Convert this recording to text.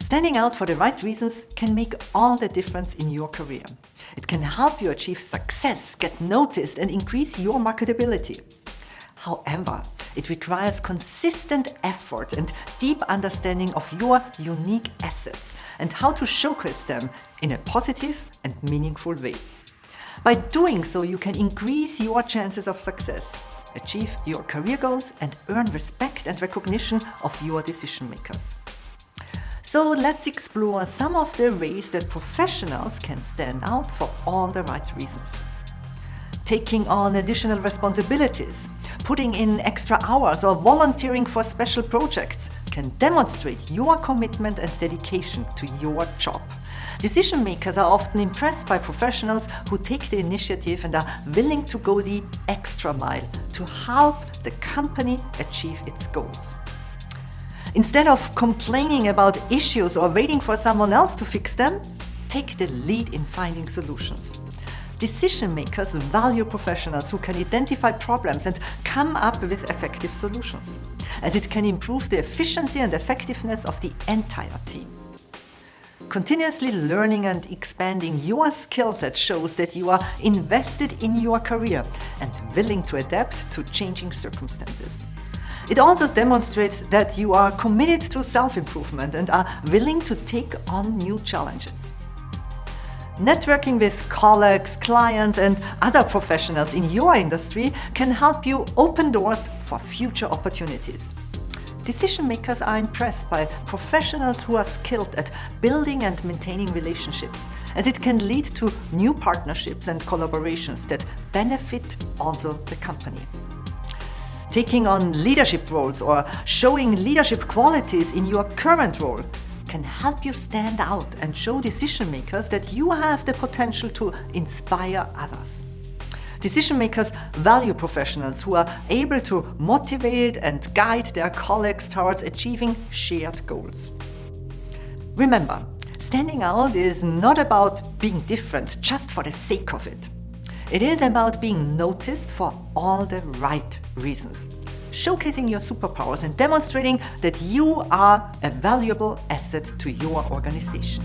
Standing out for the right reasons can make all the difference in your career. It can help you achieve success, get noticed and increase your marketability. However, it requires consistent effort and deep understanding of your unique assets and how to showcase them in a positive and meaningful way. By doing so, you can increase your chances of success, achieve your career goals and earn respect and recognition of your decision makers. So let's explore some of the ways that professionals can stand out for all the right reasons. Taking on additional responsibilities, putting in extra hours or volunteering for special projects can demonstrate your commitment and dedication to your job. Decision makers are often impressed by professionals who take the initiative and are willing to go the extra mile to help the company achieve its goals. Instead of complaining about issues or waiting for someone else to fix them, take the lead in finding solutions. Decision makers value professionals who can identify problems and come up with effective solutions, as it can improve the efficiency and effectiveness of the entire team. Continuously learning and expanding your skill set shows that you are invested in your career and willing to adapt to changing circumstances. It also demonstrates that you are committed to self-improvement and are willing to take on new challenges. Networking with colleagues, clients and other professionals in your industry can help you open doors for future opportunities. Decision makers are impressed by professionals who are skilled at building and maintaining relationships, as it can lead to new partnerships and collaborations that benefit also the company. Taking on leadership roles or showing leadership qualities in your current role can help you stand out and show decision makers that you have the potential to inspire others. Decision makers value professionals who are able to motivate and guide their colleagues towards achieving shared goals. Remember, standing out is not about being different just for the sake of it. It is about being noticed for all the right reasons showcasing your superpowers and demonstrating that you are a valuable asset to your organization.